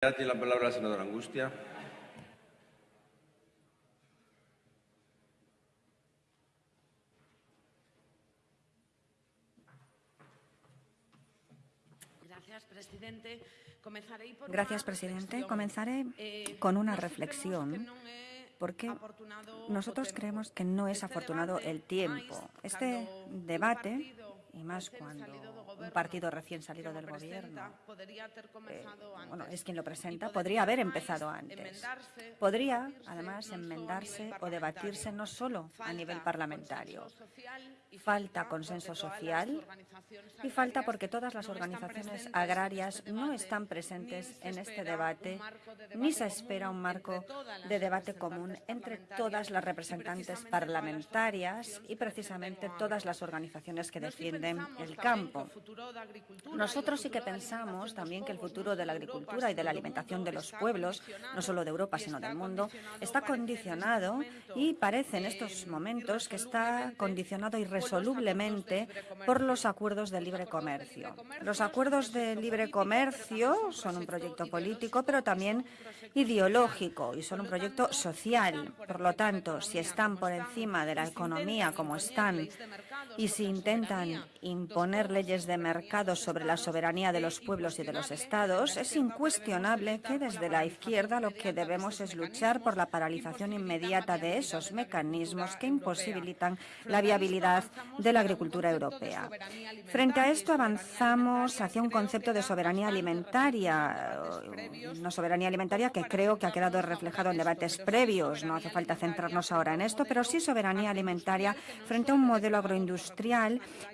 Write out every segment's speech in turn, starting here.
Tiene la palabra la senadora Angustia. Gracias, presidente. Comenzaré eh, con una reflexión porque nosotros creemos que no es afortunado el tiempo. Este debate, y más cuando un partido recién salido del gobierno, eh, bueno, es quien lo presenta, podría haber empezado antes. Podría, además, enmendarse o debatirse no solo a nivel parlamentario. Falta consenso social y falta porque todas las organizaciones agrarias no están presentes en este debate, ni se espera un marco de debate común entre todas las representantes parlamentarias y precisamente todas las organizaciones que defienden el campo. Nosotros sí que pensamos también que el futuro de la agricultura y de la alimentación de los pueblos, no solo de Europa, sino del mundo, está condicionado y parece en estos momentos que está condicionado irresolublemente por los acuerdos de libre comercio. Los acuerdos de libre comercio son un proyecto político, pero también ideológico y son un proyecto social. Por lo tanto, si están por encima de la economía como están y si intentan imponer leyes de mercado sobre la soberanía de los pueblos y de los estados, es incuestionable que desde la izquierda lo que debemos es luchar por la paralización inmediata de esos mecanismos que imposibilitan la viabilidad de la agricultura europea. Frente a esto avanzamos hacia un concepto de soberanía alimentaria, una soberanía alimentaria que creo que ha quedado reflejado en debates previos. No hace falta centrarnos ahora en esto, pero sí soberanía alimentaria frente a un modelo agroindustrial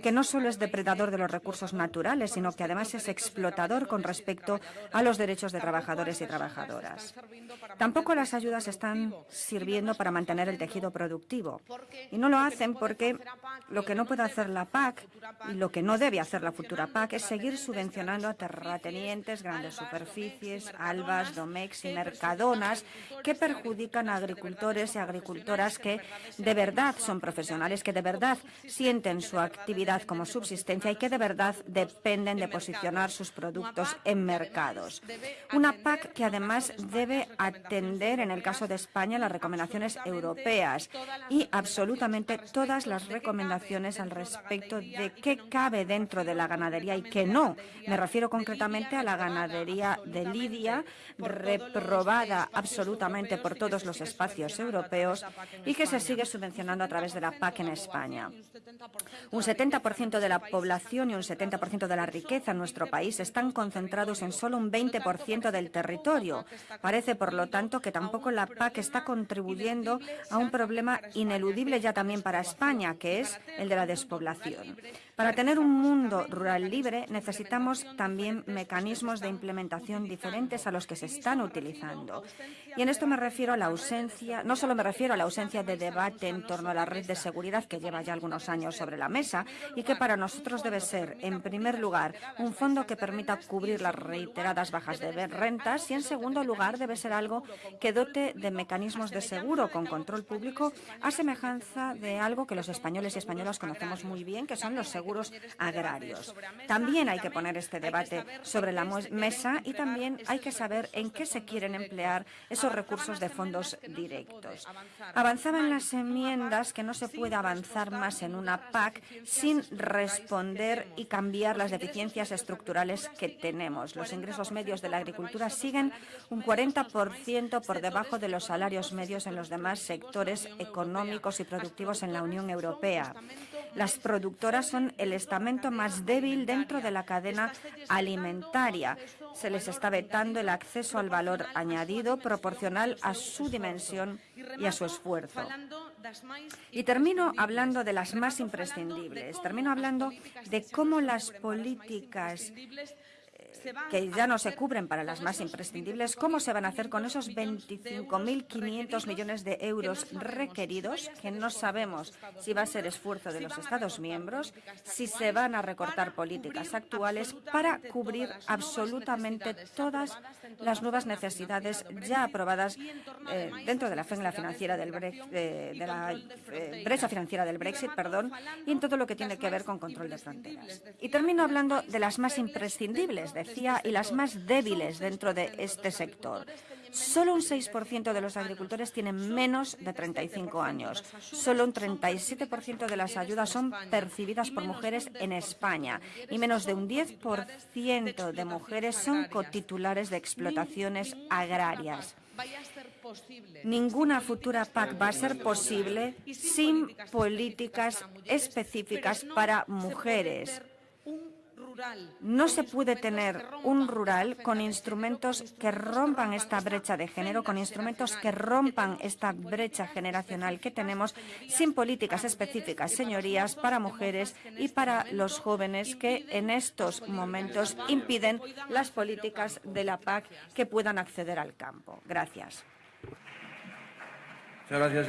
que no solo es depredador de los recursos naturales, sino que además es explotador con respecto a los derechos de trabajadores y trabajadoras. Tampoco las ayudas están sirviendo para mantener el tejido productivo. Y no lo hacen porque lo que no puede hacer la PAC y lo que no debe hacer la futura PAC es seguir subvencionando a terratenientes, grandes superficies, albas, domex y mercadonas que perjudican a agricultores y agricultoras que de verdad son profesionales, que de verdad sienten su actividad como subsistencia y que de verdad dependen de posicionar sus productos en mercados. Una PAC que además debe atender, en el caso de España, las recomendaciones europeas y absolutamente todas las recomendaciones al respecto de qué cabe dentro de la ganadería y qué no. Me refiero concretamente a la ganadería de Lidia, reprobada absolutamente por todos los espacios europeos y que se sigue subvencionando a través de la PAC en España. Un 70% de la población y un 70% de la riqueza en nuestro país están concentrados en solo un 20% del territorio. Parece, por lo tanto, que tampoco la PAC está contribuyendo a un problema ineludible ya también para España, que es el de la despoblación. Para tener un mundo rural libre necesitamos también mecanismos de implementación diferentes a los que se están utilizando. Y en esto me refiero a la ausencia, no solo me refiero a la ausencia de debate en torno a la red de seguridad que lleva ya algunos años sobre la mesa y que para nosotros debe ser, en primer lugar, un fondo que permita cubrir las reiteradas bajas de rentas y, en segundo lugar, debe ser algo que dote de mecanismos de seguro con control público a semejanza de algo que los españoles y españolas conocemos muy bien, que son los seguros agrarios. También hay que poner este debate sobre la mesa y también hay que saber en qué se quieren emplear esos recursos de fondos directos. Avanzaban las enmiendas que no se puede avanzar más en una PAC sin responder y cambiar las deficiencias estructurales que tenemos. Los ingresos medios de la agricultura siguen un 40% por debajo de los salarios medios en los demás sectores económicos y productivos en la Unión Europea. Las productoras son el estamento más débil dentro de la cadena alimentaria. Se les está vetando el acceso al valor añadido proporcional a su dimensión y a su esfuerzo. Y termino hablando de las más imprescindibles. Termino hablando de cómo las políticas que ya no se cubren para las más imprescindibles, ¿cómo se van a hacer con esos 25.500 millones de euros requeridos, que no sabemos si va a ser esfuerzo de los Estados miembros, si se van a recortar políticas actuales para cubrir absolutamente todas las nuevas necesidades ya aprobadas eh, dentro de la financiera del de, la eh, brecha financiera del Brexit, perdón, y en todo lo que tiene que ver con control de fronteras. Y termino hablando de las más imprescindibles de y las más débiles dentro de este sector. Solo un 6% de los agricultores tienen menos de 35 años. Solo un 37% de las ayudas son percibidas por mujeres en España y menos de un 10% de mujeres son cotitulares de explotaciones agrarias. Ninguna futura PAC va a ser posible sin políticas específicas para mujeres. No se puede tener un rural con instrumentos que rompan esta brecha de género, con instrumentos que rompan esta brecha generacional que tenemos sin políticas específicas, señorías, para mujeres y para los jóvenes que en estos momentos impiden las políticas de la PAC que puedan acceder al campo. Gracias. Muchas gracias.